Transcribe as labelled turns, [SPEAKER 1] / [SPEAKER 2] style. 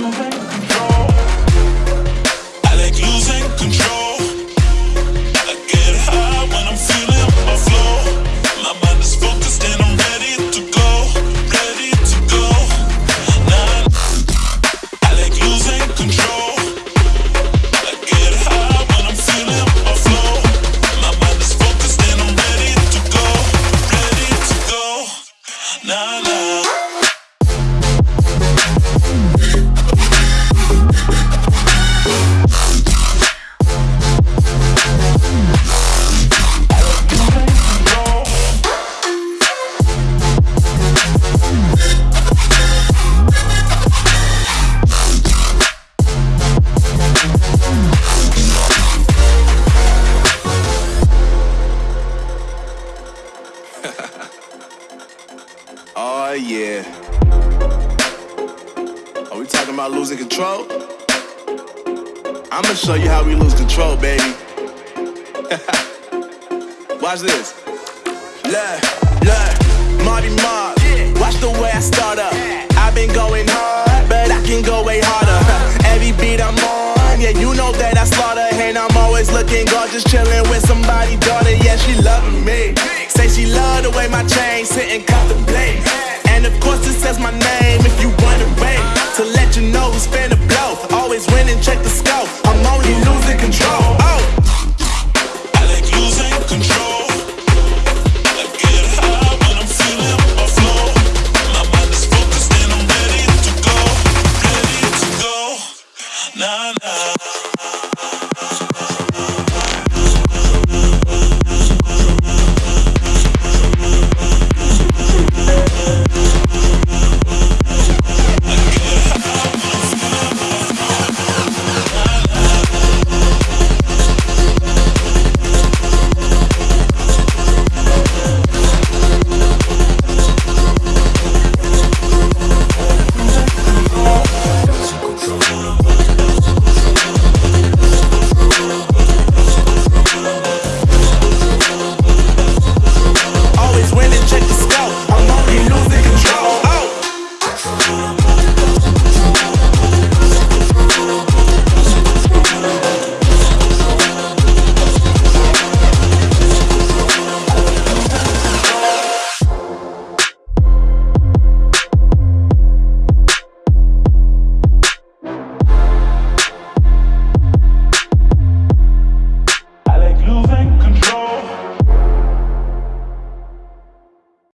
[SPEAKER 1] moment
[SPEAKER 2] Oh yeah. Are we talking about losing control? I'ma show you how we lose control, baby. Watch this. Look, look, Marty Mark. Watch the way I start up. I've been going hard, but I can go way harder. Every beat I'm on, yeah, you know that I slaughter. And I'm always looking gorgeous, chilling with somebody says my name if you run away. To let you know who's finna blow. Always winning, check the scope. I'm only losing control. Oh.
[SPEAKER 1] I like control. I get high when I'm my flow. My mind is focused and I'm ready to go. Ready to go. Nah, nah.